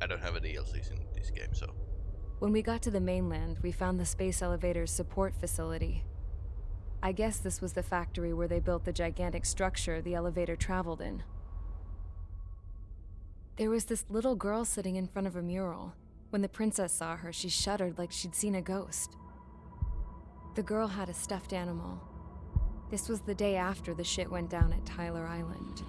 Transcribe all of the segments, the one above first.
I don't have any DLCs in this game, so. When we got to the mainland, we found the space elevator's support facility. I guess this was the factory where they built the gigantic structure the elevator traveled in. There was this little girl sitting in front of a mural. When the princess saw her, she shuddered like she'd seen a ghost. The girl had a stuffed animal. This was the day after the shit went down at Tyler Island.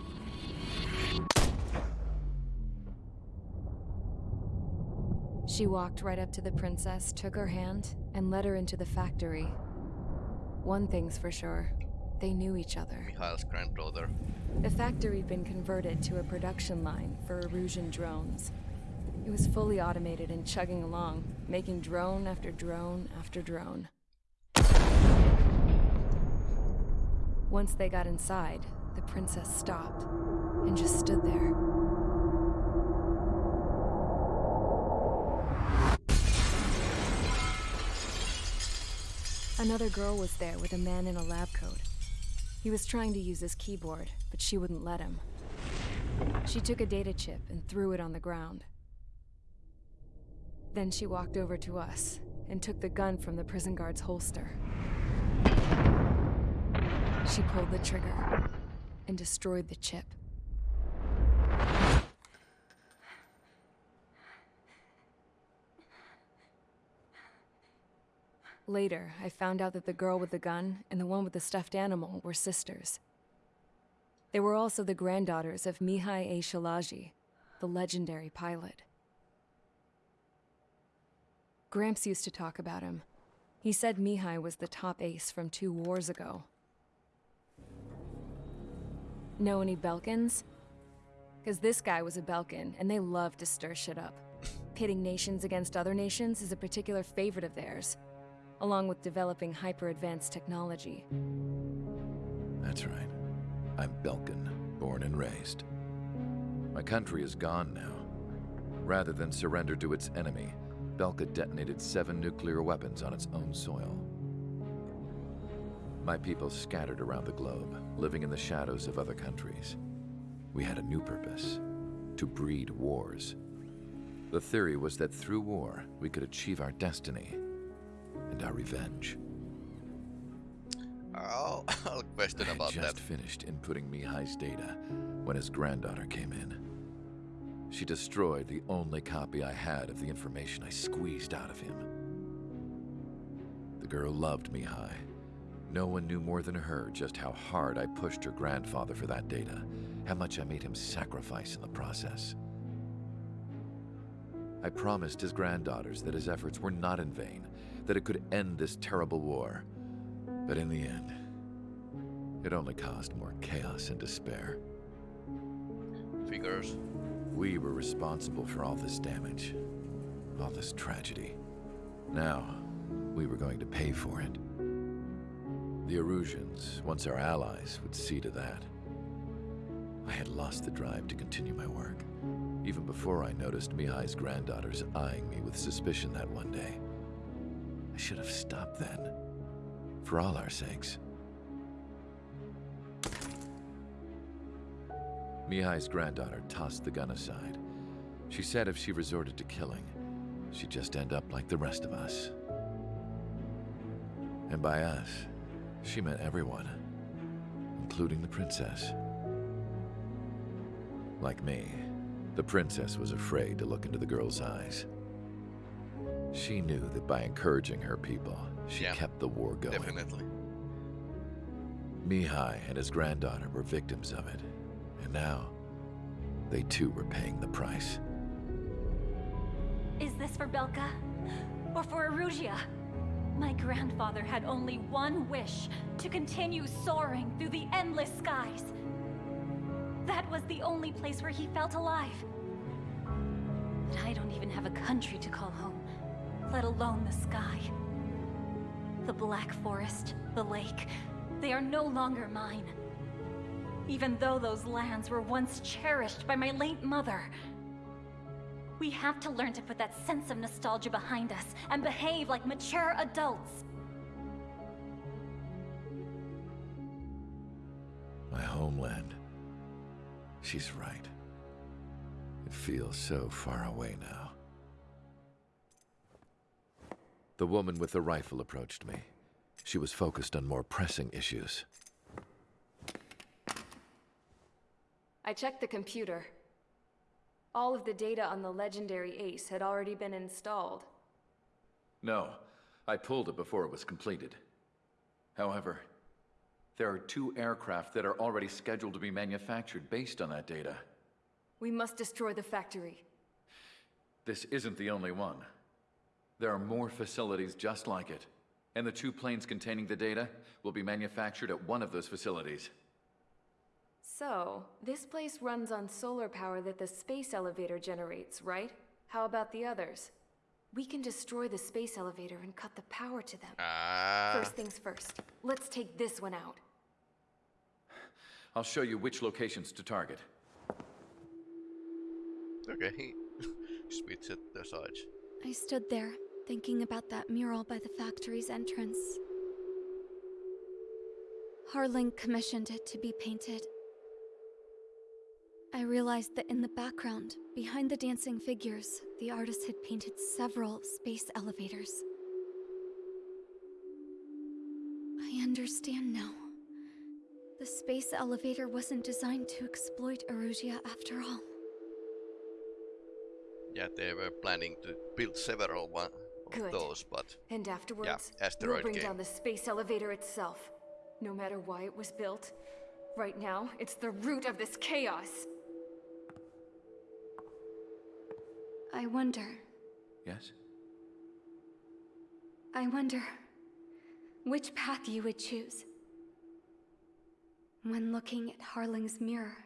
She walked right up to the princess, took her hand, and led her into the factory. One thing's for sure, they knew each other. Mikhail's granddaughter. The factory had been converted to a production line for Erusian drones. It was fully automated and chugging along, making drone after drone after drone. Once they got inside, the princess stopped and just stood there. Another girl was there with a man in a lab coat. He was trying to use his keyboard, but she wouldn't let him. She took a data chip and threw it on the ground. Then she walked over to us and took the gun from the prison guard's holster. She pulled the trigger and destroyed the chip. Later, I found out that the girl with the gun and the one with the stuffed animal were sisters. They were also the granddaughters of Mihaly A. Shilage, the legendary pilot. Gramps used to talk about him. He said Mihai was the top ace from two wars ago. Know any Belkans? Because this guy was a Belkan, and they love to stir shit up. Pitting nations against other nations is a particular favorite of theirs along with developing hyper-advanced technology. That's right. I'm Belkan, born and raised. My country is gone now. Rather than surrender to its enemy, Belka detonated seven nuclear weapons on its own soil. My people scattered around the globe, living in the shadows of other countries. We had a new purpose, to breed wars. The theory was that through war, we could achieve our destiny and our revenge. Oh, I'll question about I just that. finished inputting Mihaly's data when his granddaughter came in. She destroyed the only copy I had of the information I squeezed out of him. The girl loved Mihaly. No one knew more than her just how hard I pushed her grandfather for that data, how much I made him sacrifice in the process. I promised his granddaughters that his efforts were not in vain, that it could end this terrible war. But in the end, it only caused more chaos and despair. Figures. We were responsible for all this damage, all this tragedy. Now, we were going to pay for it. The Erusians, once our allies, would see to that. I had lost the drive to continue my work, even before I noticed Mihaly's granddaughters eyeing me with suspicion that one day. I should have stopped then. For all our sakes. Mihaly's granddaughter tossed the gun aside. She said if she resorted to killing, she'd just end up like the rest of us. And by us, she meant everyone, including the princess. Like me, the princess was afraid to look into the girl's eyes. She knew that by encouraging her people, she Yeah, kept the war going. Definitely. Mihaly and his granddaughter were victims of it, and now they too were paying the price. Is this for Belka? Or for Erusia? My grandfather had only one wish, to continue soaring through the endless skies. That was the only place where he felt alive. But I don't even have a country to call home, let alone the sky. The Black Forest, the lake, they are no longer mine. Even though those lands were once cherished by my late mother. We have to learn to put that sense of nostalgia behind us and behave like mature adults. My homeland. She's right. It feels so far away now. The woman with the rifle approached me. She was focused on more pressing issues. I checked the computer. All of the data on the legendary Ace had already been installed. No, I pulled it before it was completed. However, there are two aircraft that are already scheduled to be manufactured based on that data. We must destroy the factory. This isn't the only one. There are more facilities just like it. And the two planes containing the data will be manufactured at one of those facilities. So, this place runs on solar power that the space elevator generates, right? How about the others? We can destroy the space elevator and cut the power to them. Ah, First things first, let's take this one out. I'll show you which locations to target. okay. Switch at the sides. I stood there, thinking about that mural by the factory's entrance. Harling commissioned it to be painted. I realized that in the background, behind the dancing figures, the artist had painted several space elevators. I understand now. The space elevator wasn't designed to exploit Erusia after all. Yeah, they were planning to build several one of Good. those, but And afterwards, we'll bring game. down the space elevator itself. No matter why it was built. Right now, it's the root of this chaos. I wonder. Yes? I wonder which path you would choose when looking at Harling's mirror.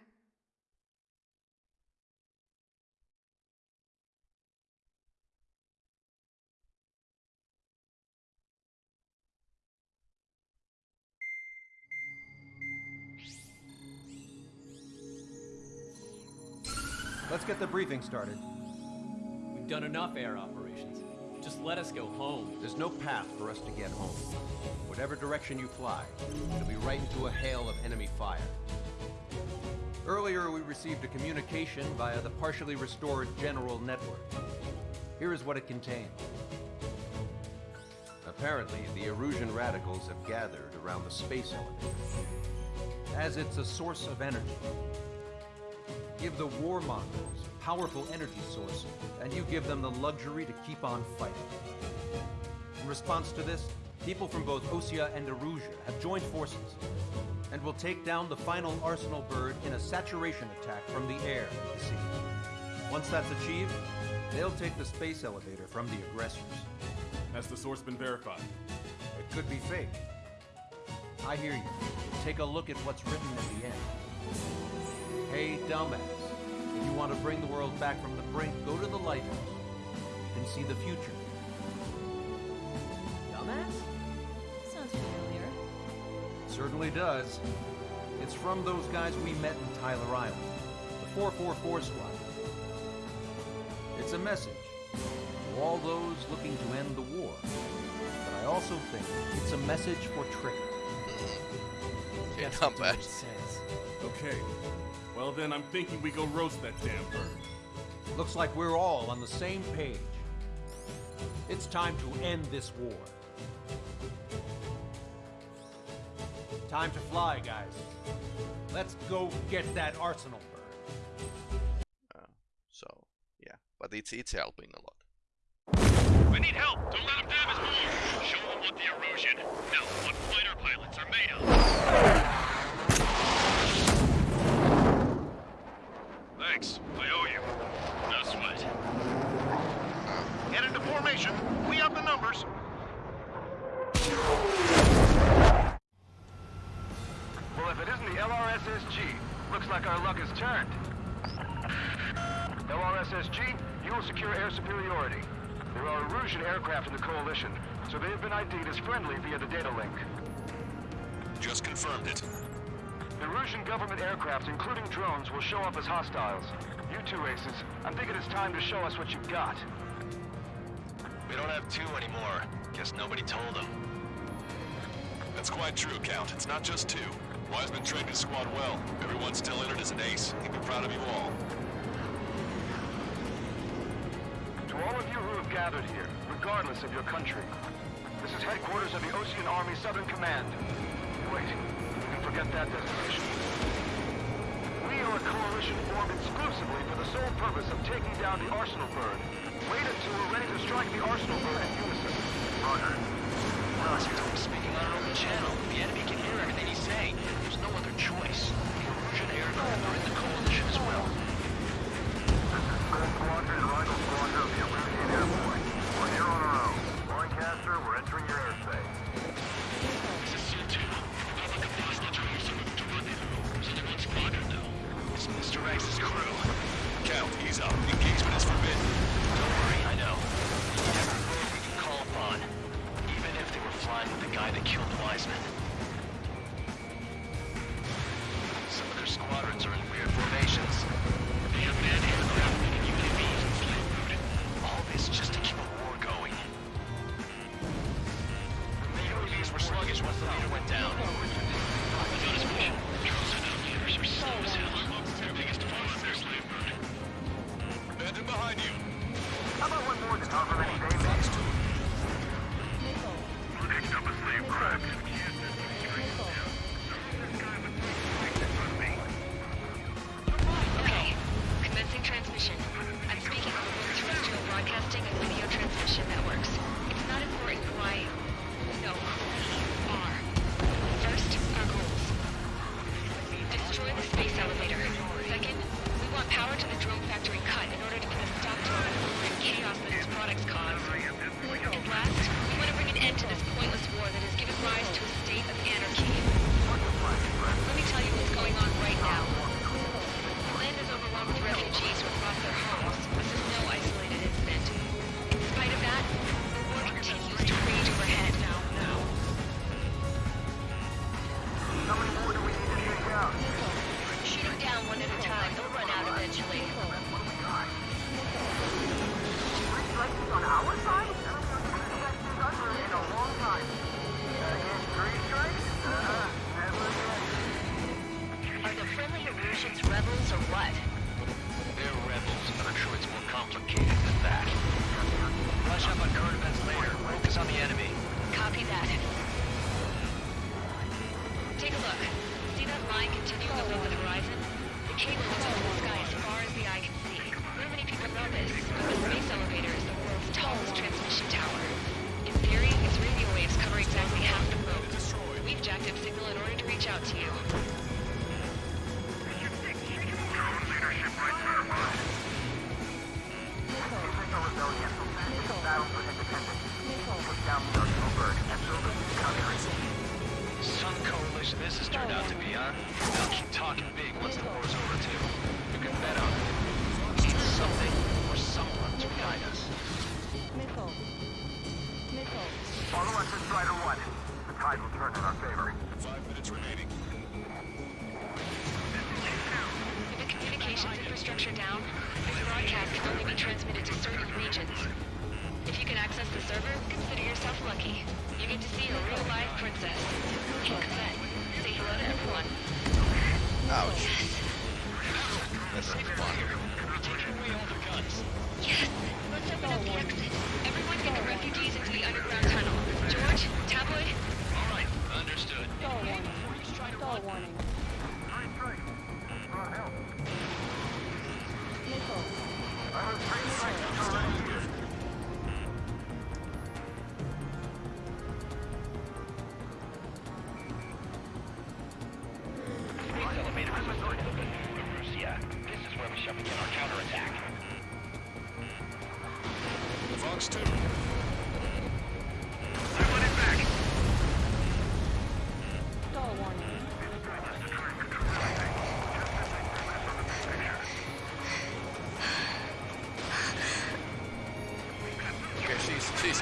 Let's get the briefing started. We've done enough air operations. Just let us go home. There's no path for us to get home. Whatever direction you fly, it'll be right into a hail of enemy fire. Earlier, we received a communication via the partially restored General Network. Here is what it contained. Apparently, the Erusian radicals have gathered around the space elevator, as it's a source of energy. Give the warmongers a powerful energy source, and you give them the luxury to keep on fighting. In response to this, people from both Osea and Erusia have joined forces and will take down the final Arsenal bird in a saturation attack from the air and the sea. Once that's achieved, they'll take the space elevator from the aggressors. Has the source been verified? It could be fake. I hear you. Take a look at what's written at the end. Hey, dumbass. If you want to bring the world back from the brink, go to the lighthouse. and see the future. Dumbass? Sounds familiar. Certainly does. It's from those guys we met in Tyler Island, the 444 squad. It's a message to all those looking to end the war. But I also think it's a message for Trigger. Okay, Guess not we'll do it. Okay. Well then, I'm thinking we go roast that damn bird. Looks like we're all on the same page. It's time to end this war. Time to fly, guys. Let's go get that arsenal bird. Uh, so, yeah, but it's it's helping a lot. We need help! Don't let them damage more! Show them what the Erusian, no, what fighter pilots are made of! Thanks, I owe you. No sweat. Get into formation, we have the numbers. Well, if it isn't the LRSSG, looks like our luck has turned. LRSSG, you will secure air superiority. There are Erusian aircraft in the Coalition, so they have been ID'd as friendly via the data link. Just confirmed it. Erusian government aircraft, including drones, will show up as hostiles. You two aces, I'm thinking it's time to show us what you've got. We don't have two anymore. Guess nobody told them. That's quite true, Count. It's not just two. Wiseman trained his squad well. Everyone's still in as an ace. He'd be proud of you all. To all of you who have gathered here, regardless of your country, this is headquarters of the Osean Army Southern Command. Wait, at that destination. We are a coalition formed exclusively for the sole purpose of taking down the Arsenal bird. Wait until we're ready to strike the Arsenal bird in unison. Roger. Well, you're speaking on an open channel, the enemy can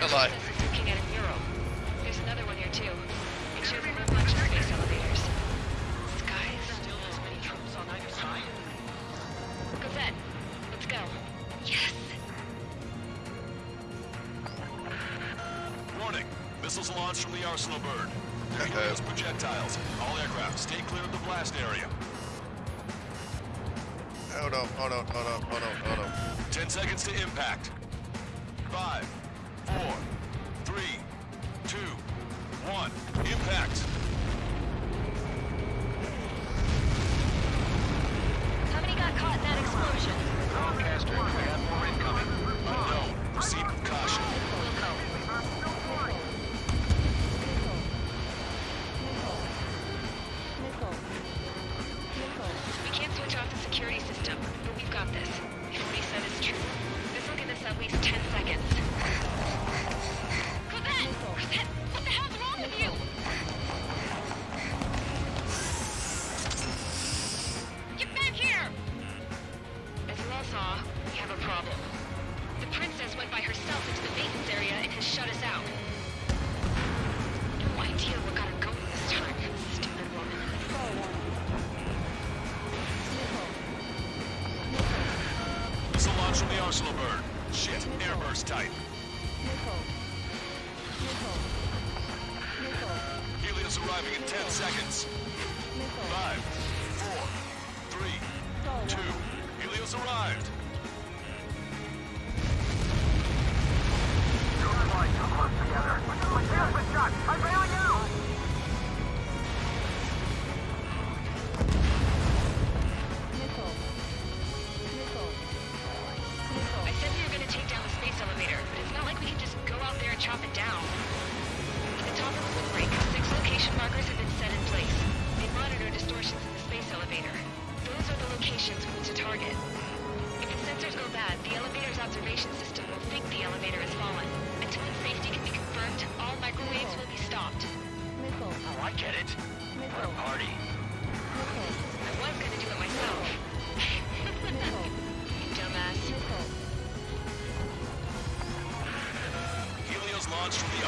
alive. one. Impact. Somebody got caught in that explosion. Broadcaster.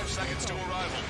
five seconds to arrival.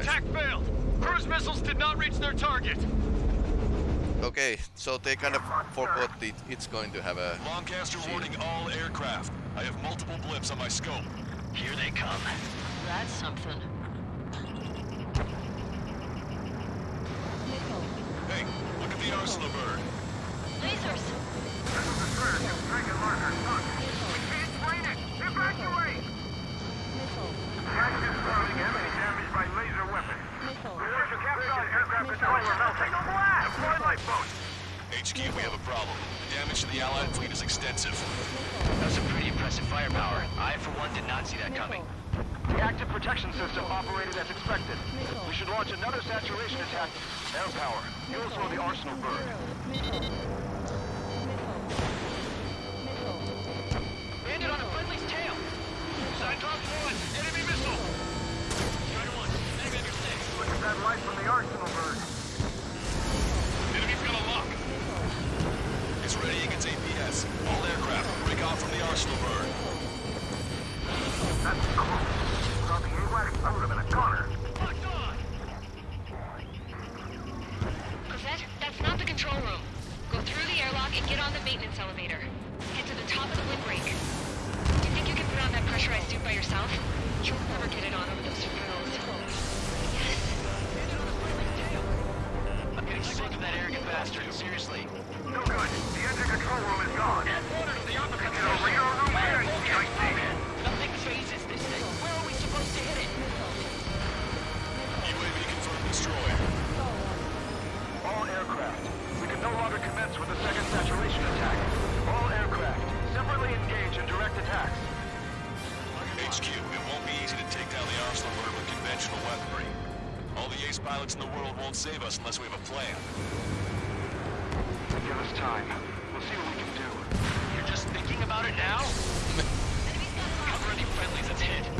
attack failed. Cruise missiles did not reach their target. Okay, so they kind of forgot it, it's going to have a... Longcaster shield. warning all aircraft. I have multiple blips on my scope. Here they come. That's something. Hey, look at the arsenal won't save us unless we have a plan. Give us time. We'll see what we can do. You're just thinking about it now? Cover any friendlies that's hit?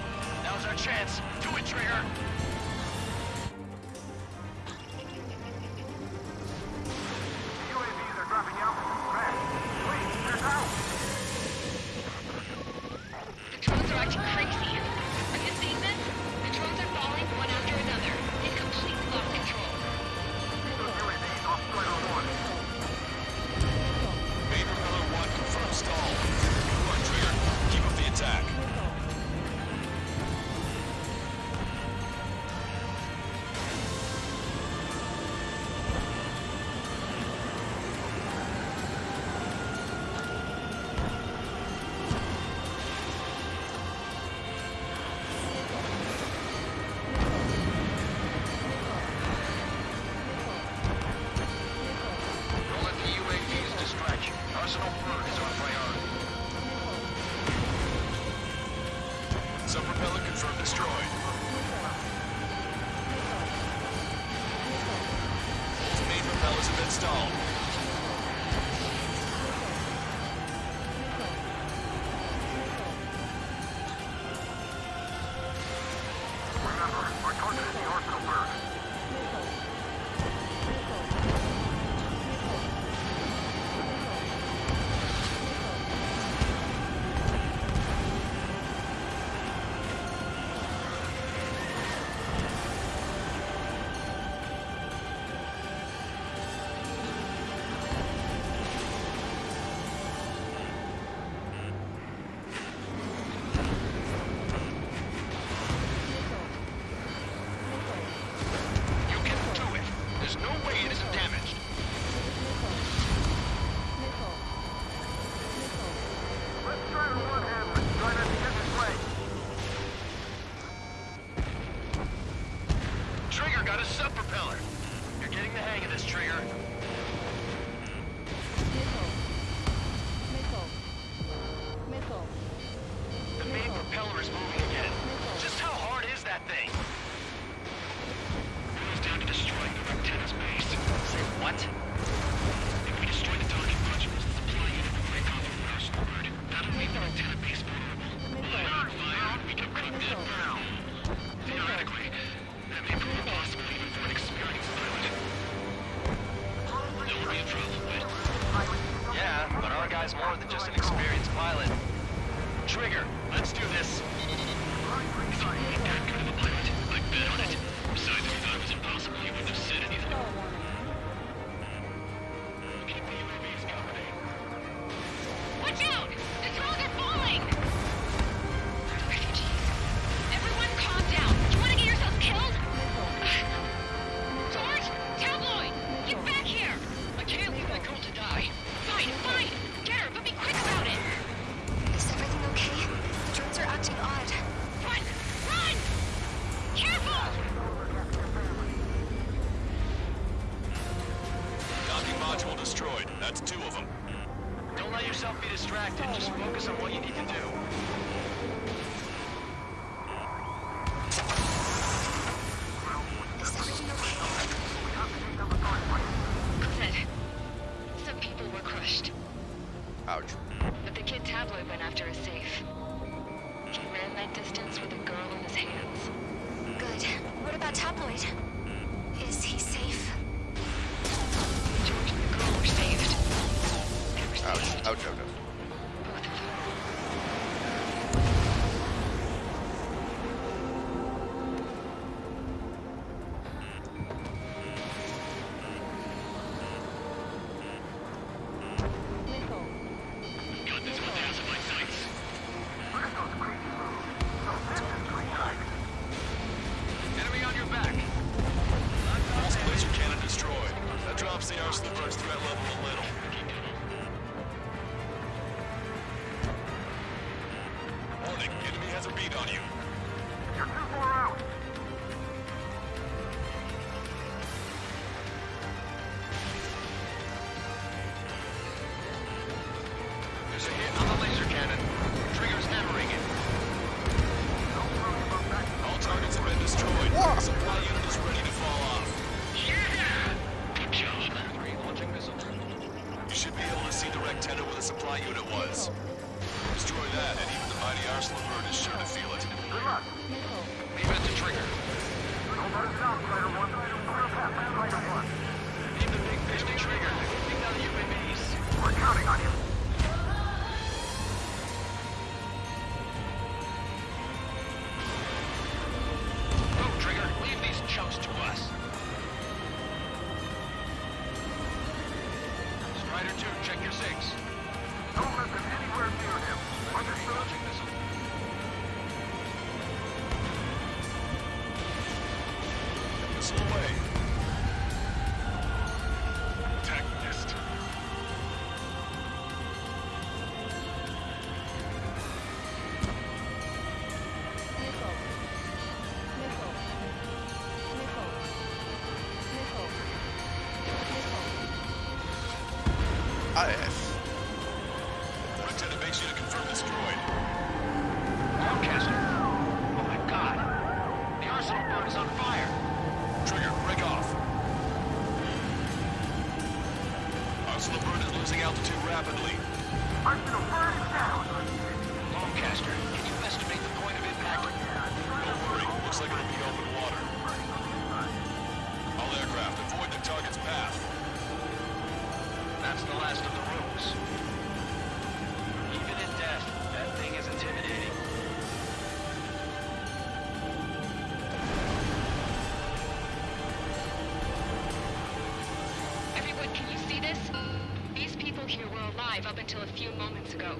until a few moments ago.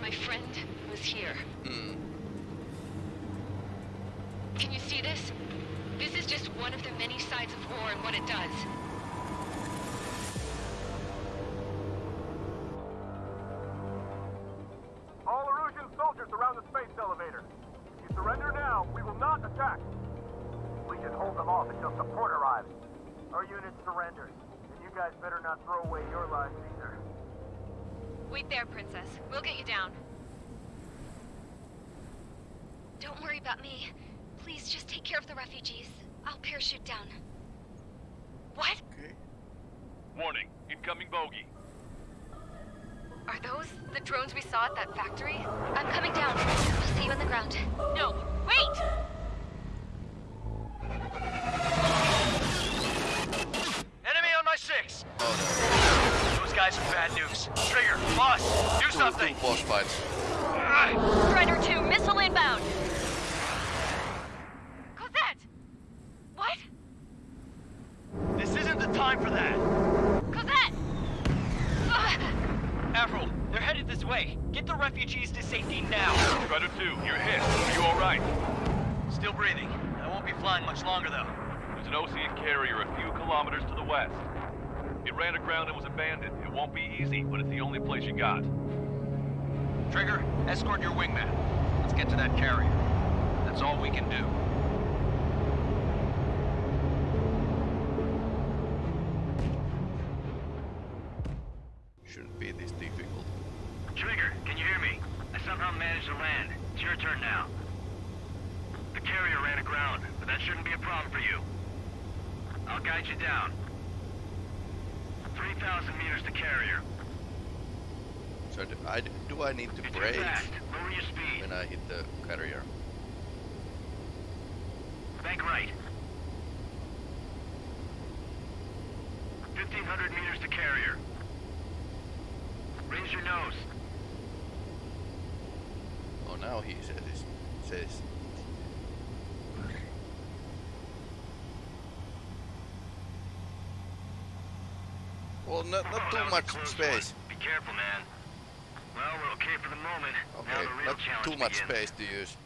My friend was here. Mm. Can you see this? This is just one of the many sides of war and what it does. All Erusian soldiers around the space elevator. If you surrender now, we will not attack. We should hold them off until support arrives. Our unit surrenders, and you guys better not throw away your lives either. Wait there, Princess. We'll get you down. Don't worry about me. Please just take care of the refugees. I'll parachute down. What? Okay. Warning, incoming bogey. Are those the drones we saw at that factory? I'm coming down. I'll see you on the ground. No, wait! Enemy on my six! Those guys are bad news. Something! two boss fights. Strider 2, missile inbound! Cossette! What? This isn't the time for that! Cossette! Avril, they're headed this way. Get the refugees to safety now. Strider 2, you're hit. Are you alright? Still breathing. I won't be flying much longer, though. There's an Osean carrier a few kilometers to the west. It ran aground and was abandoned. It won't be easy, but it's the only place you got. Trigger, escort your wingman. Let's get to that carrier. That's all we can do. Shouldn't be this difficult. Trigger, can you hear me? I somehow managed to land. It's your turn now. The carrier ran aground, but that shouldn't be a problem for you. I'll guide you down. 3,000 meters to carrier. So do I, do I need to It's brake fast. Lower your speed. when I hit the carrier? Bank right. 1,500 meters to carrier. Raise your nose. Oh, now he says, says Well, not, not Oh, too that was a much space. one. Be careful, man. Well, we're okay for the moment. now Okay, the real not challenge too much begins. space to use.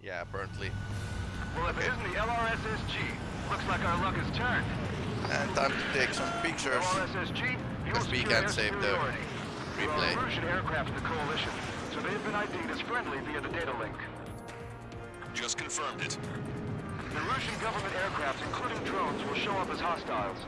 Yeah, apparently. Well, if it isn't the LRSSG, looks like our luck has turned. And time to take some pictures. LRSSG, Because we can't save the replay. Well, Russian aircraft in the coalition, so they've been ID'd as friendly via the data link. Just confirmed it. The Russian government aircraft, including drones, will show up as hostiles.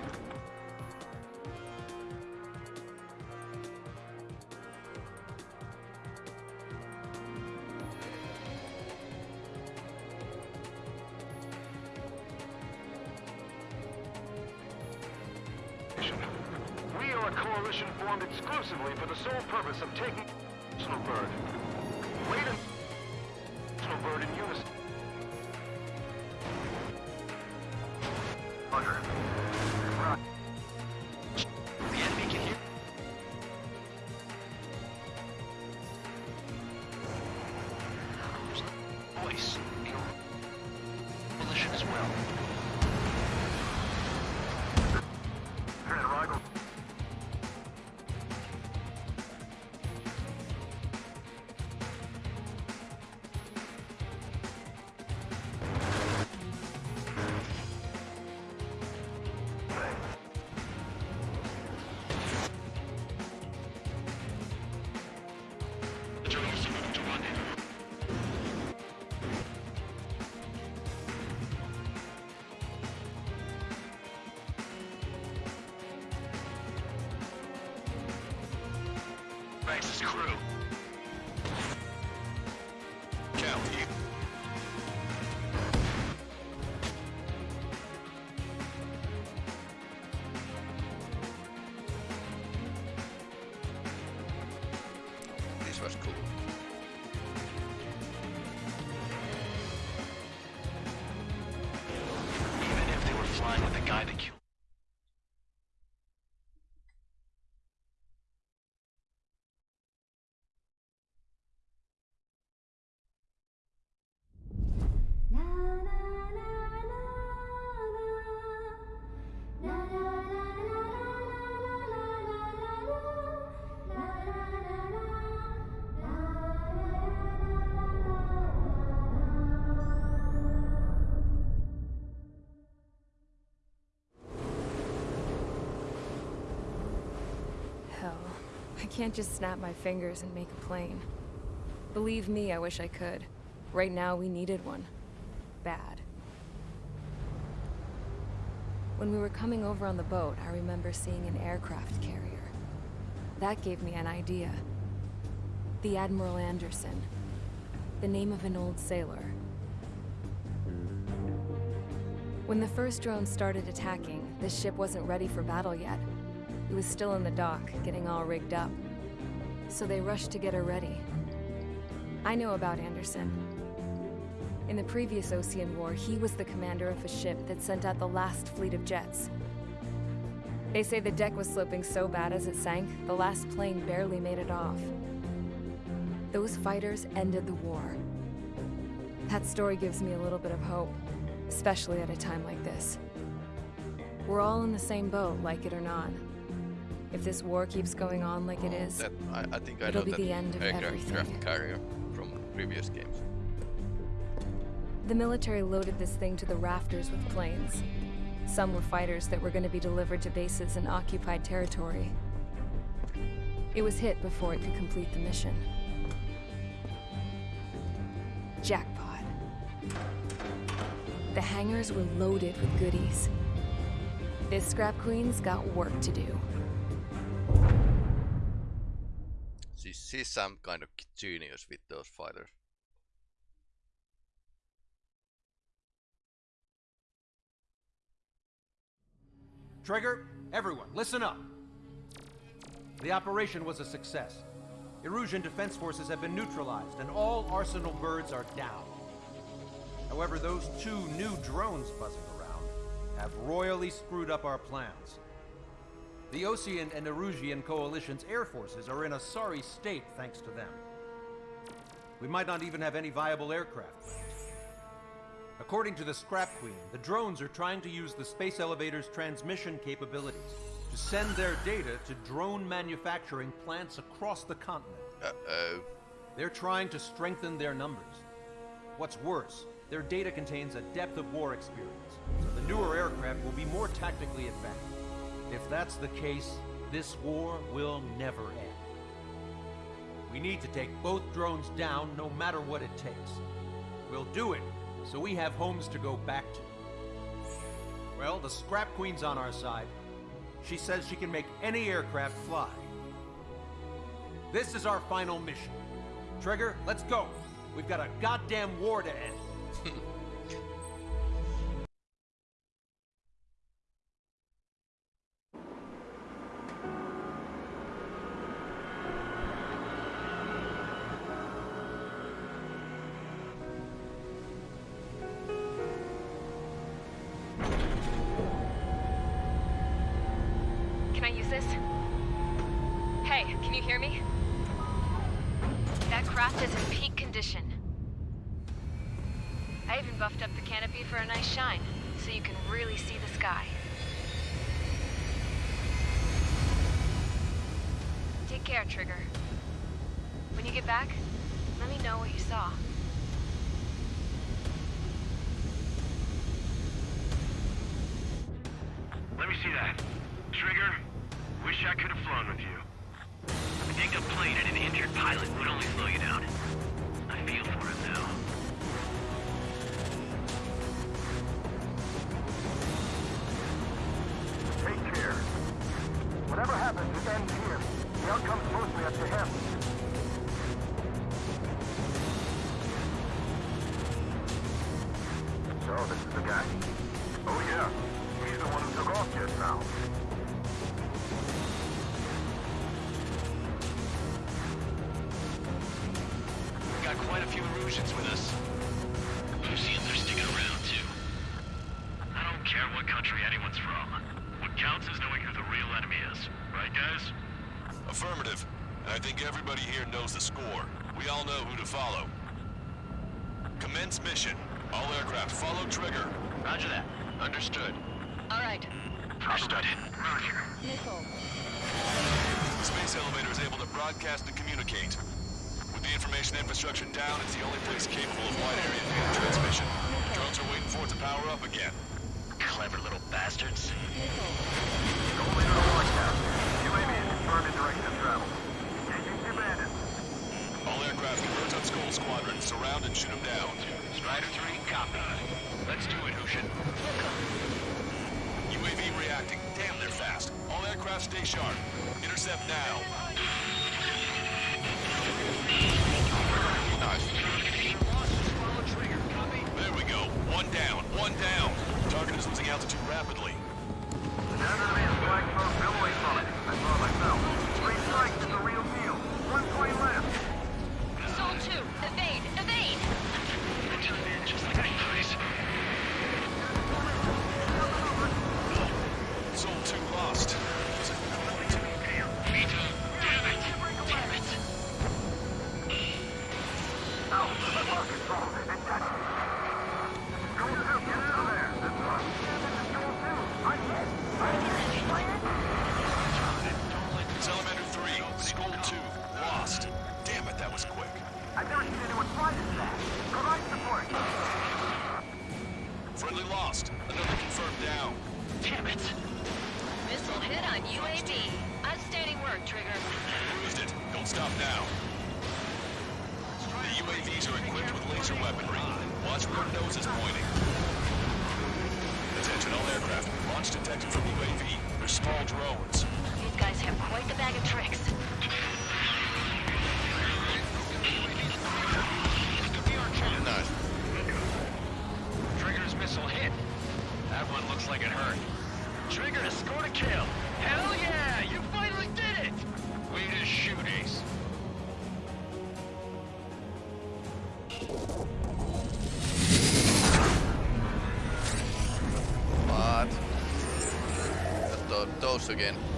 Banks' crew. Can't just snap my fingers and make a plane. Believe me, I wish I could. Right now, we needed one. Bad. When we were coming over on the boat, I remember seeing an aircraft carrier. That gave me an idea. The Admiral Andersen. The name of an old sailor. When the first drone started attacking, the ship wasn't ready for battle yet. It was still in the dock, getting all rigged up. So they rushed to get her ready. I know about Andersen. In the previous Ocean War, he was the commander of a ship that sent out the last fleet of jets. They say the deck was sloping so bad as it sank, the last plane barely made it off. Those fighters ended the war. That story gives me a little bit of hope, especially at a time like this. We're all in the same boat, like it or not. If this war keeps going on like it is, That, I, I think I It'll know be that the end of everything. carrier from previous games. the military loaded this thing to the rafters with planes. Some were fighters that were going to be delivered to bases in occupied territory. It was hit before it could complete the mission. Jackpot. The hangars were loaded with goodies. This scrap queen's got work to do. She's some kind of genius with those fighters. Trigger, everyone, listen up. The operation was a success. Erusian defense forces have been neutralized, and all Arsenal birds are down. However, those two new drones buzzing around have royally screwed up our plans. The Osean and Erusian coalition's air forces are in a sorry state thanks to them. We might not even have any viable aircraft left. According to the Scrap Queen, the drones are trying to use the space elevator's transmission capabilities to send their data to drone manufacturing plants across the continent. Uh-oh. They're trying to strengthen their numbers. What's worse, their data contains a depth of war experience, so the newer aircraft will be more tactically advanced. If that's the case, this war will never end. We need to take both drones down no matter what it takes. We'll do it so we have homes to go back to. Well, the Scrap Queen's on our side. She says she can make any aircraft fly. This is our final mission. Trigger, let's go. We've got a goddamn war to end. Affirmative. And I think everybody here knows the score. We all know who to follow. Commence mission. All aircraft follow trigger. Roger that. Understood. All right. Understood. Roger. Missile. The space elevator is able to broadcast and communicate. With the information infrastructure down, it's the only place capable of wide area data transmission. Drones are waiting for it to power up again. Clever little bastards. Go later to broadcast. Determine direction of travel. Engaging two. All aircraft convert on Skull Squadron. Surround and shoot them down. Strider 3, copy. Let's do it, Huxian. UAV reacting. Damn, they're fast. All aircraft stay sharp. Intercept now. There we go. One down. One down. Target is losing altitude rapidly. aircraft, launch detected from UAV. They're small drones. These guys have quite the bag of tricks. Trigger's missile hit. That one looks like it hurt. Trigger has score a kill. again.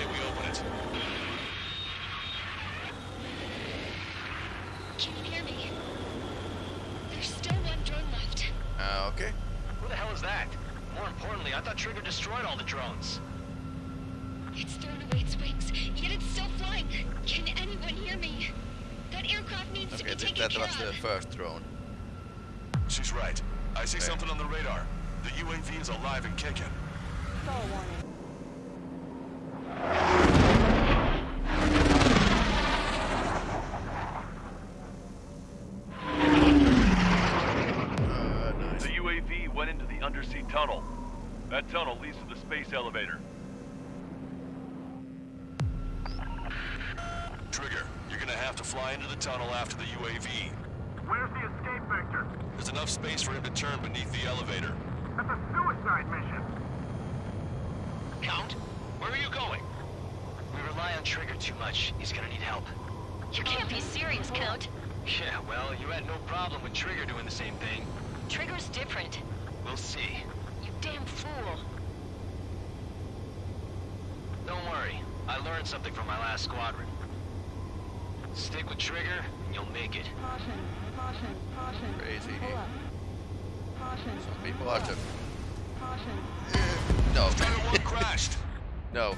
say we open it. Can you hear me? There's still one drone left. Uh, okay. Who the hell is that? More importantly, I thought Trigger destroyed all the drones. It's thrown away its wings, yet it's still flying. Can anyone hear me? That aircraft needs okay, to be taken that care was the first drone. She's right. I see okay. something on the radar. The UAV is alive and kicking. Warning. space elevator. Trigger, you're gonna have to fly into the tunnel after the UAV. Where's the escape vector? There's enough space for him to turn beneath the elevator. That's a suicide mission! Count, where are you going? We rely on Trigger too much. He's gonna need help. You can't be serious, Count. Yeah, well, you had no problem with Trigger doing the same thing. Trigger's different. We'll see. You damn fool. I learned something from my last squadron. Stick with Trigger, and you'll make it. Caution, caution, caution. Crazy. Pull up. Caution. Some people are just Caution. no. One crashed. no.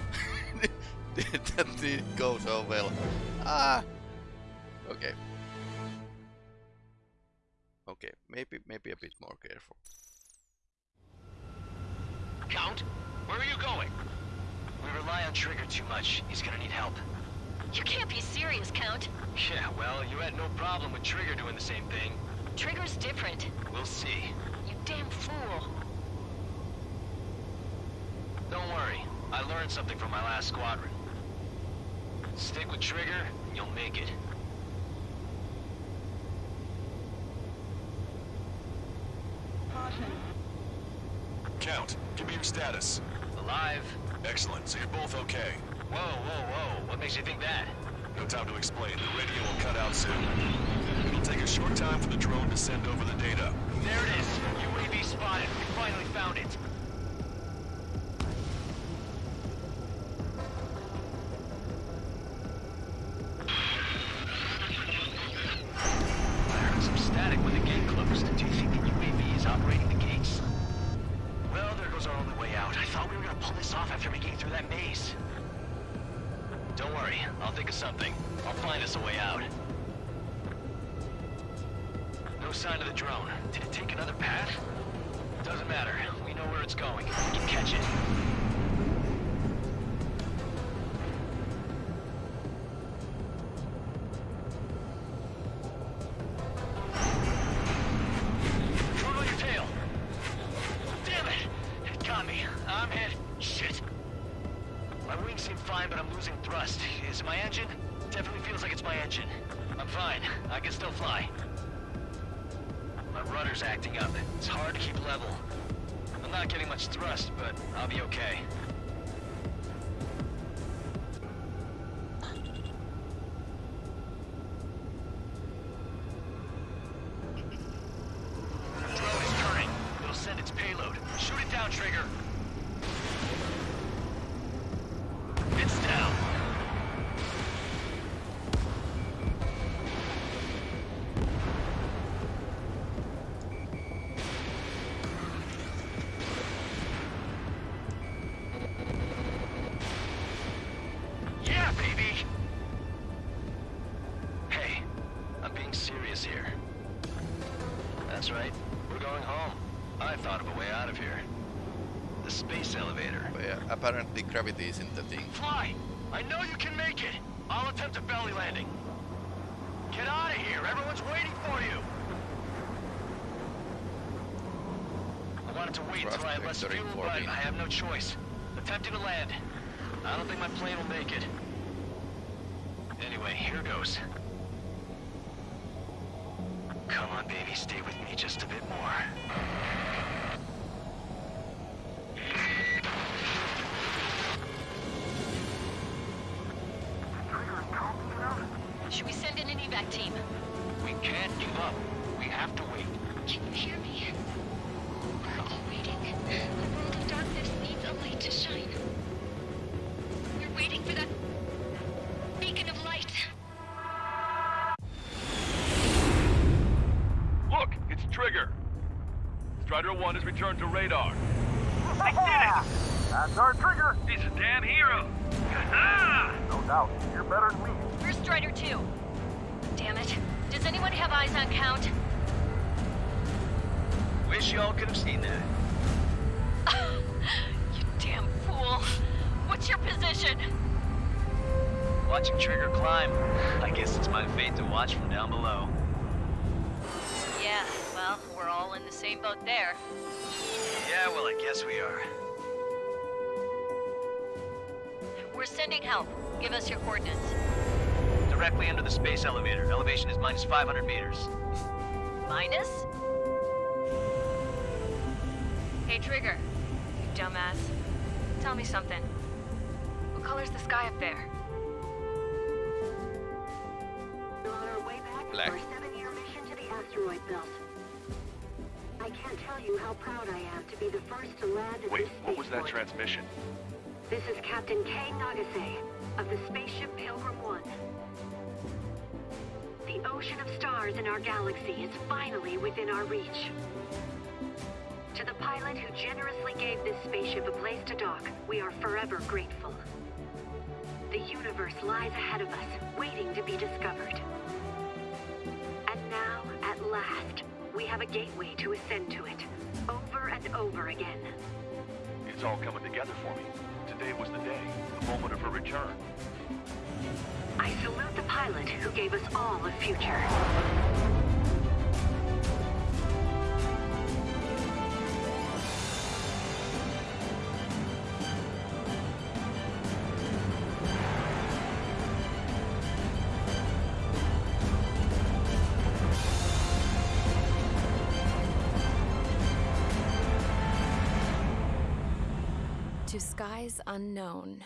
that didn't go so well. Ah. Okay. Okay, maybe maybe a bit more careful. Count, where are you going? We rely on Trigger too much. He's gonna need help. You can't be serious, Count. Yeah, well, you had no problem with Trigger doing the same thing. Trigger's different. We'll see. You damn fool. Don't worry. I learned something from my last squadron. Stick with Trigger, and you'll make it. Caution. Count, give me your status. Alive. Excellent, so you're both okay. Whoa, whoa, whoa. What makes you think that? No time to explain. The radio will cut out soon. It'll take a short time for the drone to send over the data. There it is. UAV spotted. We finally found it. Don't worry. I'll think of something. I'll find us a way out. No sign of the drone. Did it take another path? Doesn't matter. We know where it's going. We can catch it. Wait until I had less Thrust fuel, vector but I have no choice. Attempting to land. I don't think my plane will make it. Strider 1 has returned to radar. I did it! That's our trigger! He's a damn hero. No doubt. You're better than me. Where's Strider 2? Damn it. Does anyone have eyes on Count? Wish y'all could have seen that. you damn fool. What's your position? Watching Trigger climb. I guess it's my fate to watch from down below. Yeah, well, we're all in the same boat there. Yeah, well, I guess we are. We're sending help. Give us your coordinates. Directly under the space elevator. Elevation is minus 500 meters. minus? Hey, Trigger. You dumbass. Tell me something. Transmission? This is Captain Kei Nagase of the spaceship Pilgrim 1. The ocean of stars in our galaxy is finally within our reach. To the pilot who generously gave this spaceship a place to dock, we are forever grateful. The universe lies ahead of us, waiting to be discovered. And now, at last, we have a gateway to ascend to it, over and over again. It's all coming together for me. Today was the day, the moment of her return. I salute the pilot who gave us all a future. Skies unknown,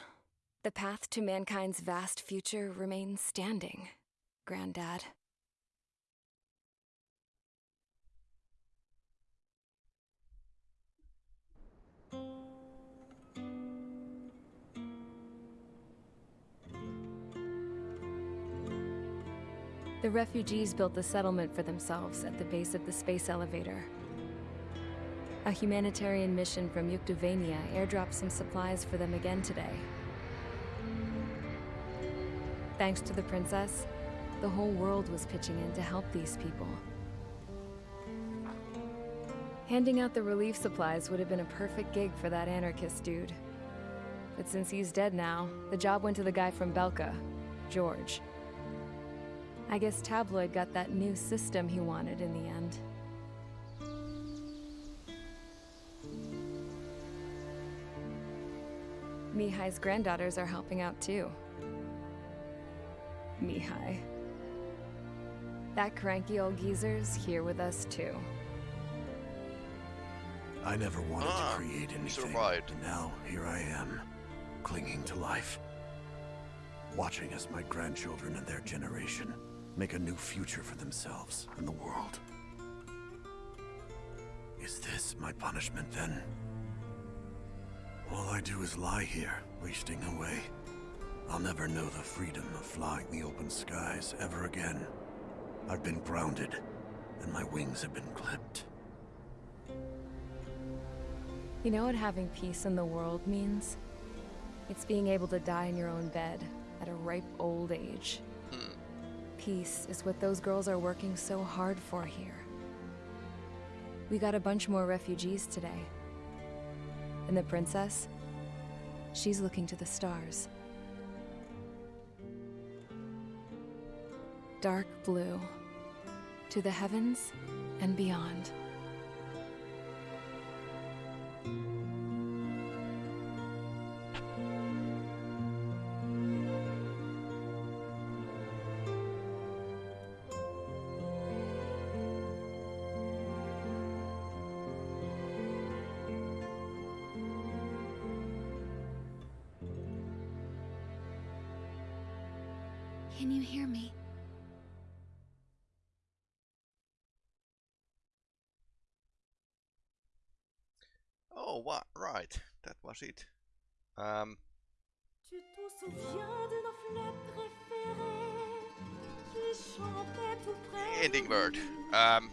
the path to mankind's vast future remains standing, Granddad. The refugees built a settlement for themselves at the base of the space elevator. A humanitarian mission from Yuktobania airdropped some supplies for them again today. Thanks to the princess, the whole world was pitching in to help these people. Handing out the relief supplies would have been a perfect gig for that anarchist dude. But since he's dead now, the job went to the guy from Belka, George. I guess Tabloid got that new system he wanted in the end. Mihaly's granddaughters are helping out too. Mihai. That cranky old geezer's here with us too. I never wanted Ah, to create you anything. survived. And now here I am, clinging to life. Watching as my grandchildren and their generation make a new future for themselves and the world. Is this my punishment then? All I do is lie here, wasting away. I'll never know the freedom of flying the open skies ever again. I've been grounded, and my wings have been clipped. You know what having peace in the world means? It's being able to die in your own bed at a ripe old age. Hmm. Peace is what those girls are working so hard for here. We got a bunch more refugees today. And the princess? She's looking to the stars. Dark blue. To the heavens and beyond. That was it. Um, Tu souviens de nos fleurs préférées qui chantaient tout près ending word. Um,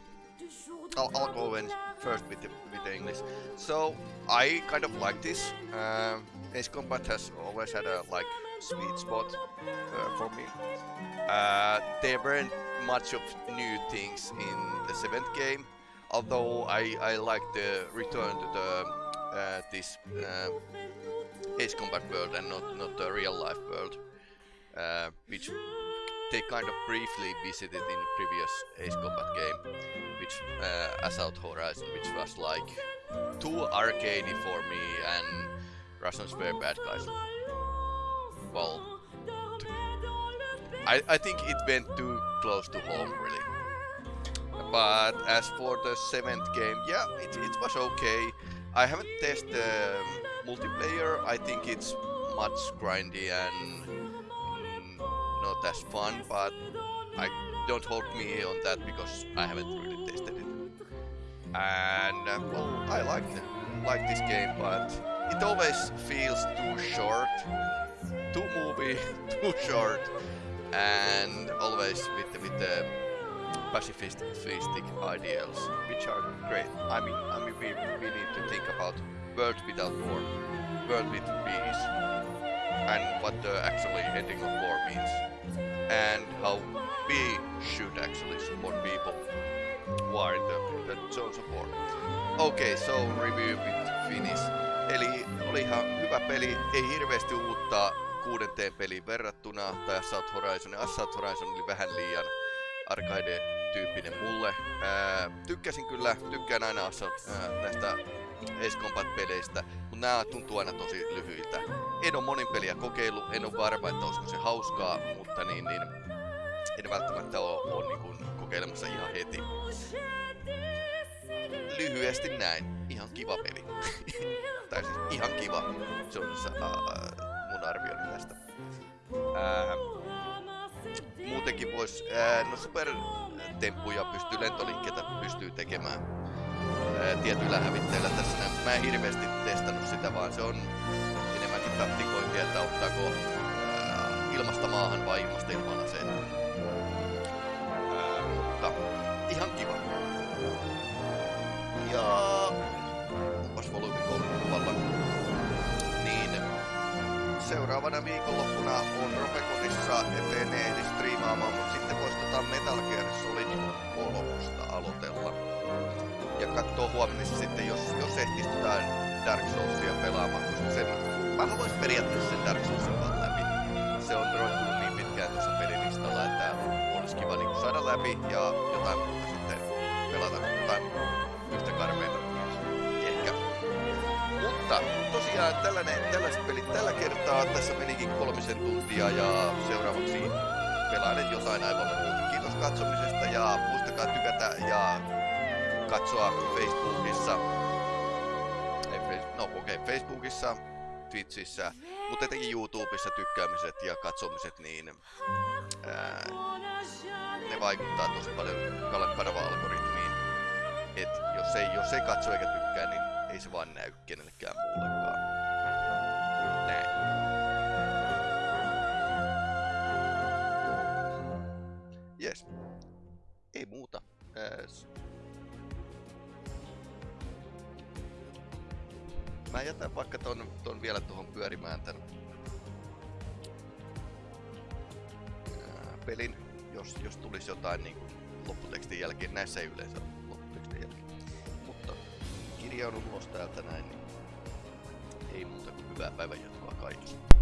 I'll, I'll go in first with the, with the English. So I kind of like this. Um, Ace Combat has always had a like sweet spot uh, for me. Uh, there weren't much of new things in the seventh game, although I I like the return to the uh, this uh, Ace Combat world and not not the real life world, uh, which they kind of briefly visited in previous Ace Combat game, which uh, Assault Horizon, which was like too arcadey for me, and Russians were bad guys. Well, I, I think it went too close to home, really. but as for the seventh game, yeah, it, it was okay. I haven't tested um, multiplayer. I think it's much grindy and mm, not as fun, but I don't hold me on that because I haven't really tested it. And uh, well, I like like this game, but it always feels too short, too movie, too short, and always with with the pacifistic ideals, which are great. I mean, I mean, we, we need to think about world without war, world with peace, and what the actually ending of war means, and how we should actually support people who are in the, the zones of war. Okay, so review with Finnish. Eli oli ihan hyvä peli, ei hirveästi uutta kuudenteen peliin verrattuna, tai Assault Horizon. Assault Horizon oli vähän liian arcade-tyyppinen mulle. Ää, tykkäsin kyllä, tykkään aina ää, näistä Ace Combat-peleistä, mutta nämä tuntuu aina tosi lyhyiltä. En ole monin peliä kokeillut, en ole varma, että olisiko se hauskaa, mutta niin, niin en välttämättä ole, ole niin kuin kokeilemassa ihan heti. Lyhyesti näin, ihan kiva peli. tai siis ihan kiva, se on se uh, mun arvioni tästä. Uh, muutenkin vois, uh, no supertemppuja pystyy, lentoliikkeitä pystyy tekemään uh, tietyillä hävitteillä tässä. Mä en hirveästi testannut sitä, vaan se on enemmänkin taktikointia, että ottaako uh, ilmasta maahan vai ilmasta ilman. Uh, mutta ihan kiva. Ja seuraavana viikonloppuna on Ropeconissa, ettei ne ehdi striimaamaan, mutta sitten voisi tota Metal Gear Solid 3 aloitella. Ja katsoo huomenna sitten, jos, jos ehtis tota Dark Soulsia pelaamaan, koska sen, mä haluaisin periaatteessa sen Dark Soulsin vaan läpi. Se on roikkunut niin pitkään tuossa pelilistalla, että olisi kiva niin saada läpi ja jotain muuta sitten pelata jotain Mutta tosiaan tällainen, tällaiset pelit tällä kertaa. Tässä menikin kolmisen tuntia ja seuraavaksi pelailen jotain aivan muuta. Kiitos katsomisesta ja muistakaa tykätä ja katsoa Facebookissa. Ei, no okei, okay, Facebookissa, Twitchissä, mutta etenkin YouTubessa tykkäämiset ja katsomiset, niin ää, ne vaikuttaa tosi paljon kanava-algoritmiin. Et jos ei, jos ei katso eikä tykkää, niin ei se vaan näy kenellekään muullekaan. Näin. Yes. Ei muuta. Ääs. Mä jätän vaikka ton, ton vielä tuohon pyörimään tän ää, pelin, jos, jos tulisi jotain niin kuin lopputekstin jälkeen. Näissä ei yleensä kirjaudun ulos täältä näin, niin ei muuta kuin hyvää päivänjatkoa kaikille.